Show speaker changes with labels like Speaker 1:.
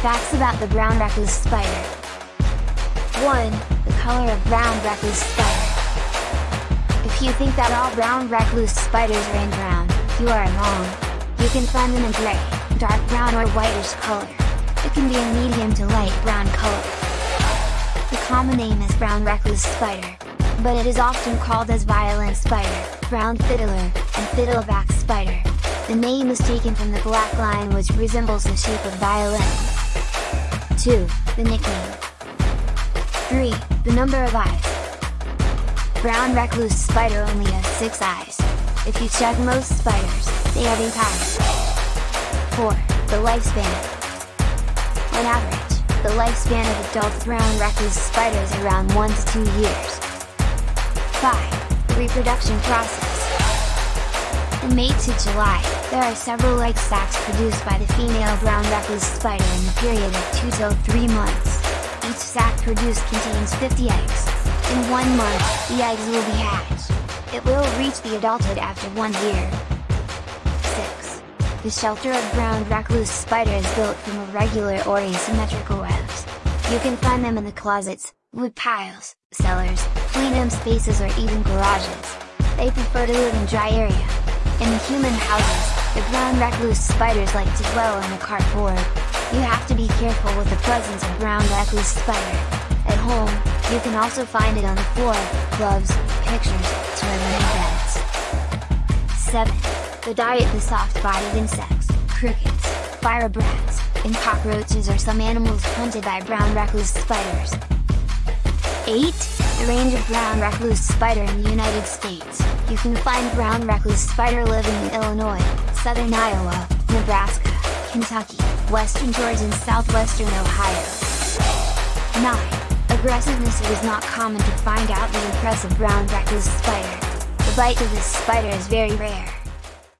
Speaker 1: Facts about the brown recluse spider. 1. The color of brown recluse spider. If you think that all brown recluse spiders are in brown, you are wrong. You can find them in gray, dark brown or whitish color. It can be a medium to light brown color. The common name is brown recluse spider, but it is often called as violin spider, brown fiddler, and fiddleback spider. The name is taken from the black line which resembles the shape of violin. 2. The nickname 3. The number of eyes Brown recluse spider only has 6 eyes. If you check most spiders, they have 8 eyes. 4. The lifespan On average, the lifespan of adult brown recluse spiders is around 1 to 2 years. 5. The reproduction process in May to July, there are several egg sacs produced by the female brown recluse spider in the period of 2 to 3 months. Each sac produced contains 50 eggs. In one month, the eggs will be hatched. It will reach the adulthood after one year. 6. The shelter of brown recluse spider is built from irregular or asymmetrical webs. You can find them in the closets, wood piles, cellars, plenum spaces or even garages. They prefer to live in dry area, in human houses, the brown recluse spiders like to dwell on the cardboard. You have to be careful with the presence of brown recluse spider. At home, you can also find it on the floor, gloves, pictures, toilet beds. 7. The diet the soft-bodied insects, crickets, firebrats, and cockroaches are some animals hunted by brown recluse spiders. 8. Range of brown recluse spider in the United States. You can find brown recluse spider living in Illinois, southern Iowa, Nebraska, Kentucky, western Georgia and southwestern Ohio. 9. Aggressiveness It is not common to find out the impressive brown recluse spider. The bite of this spider is very rare.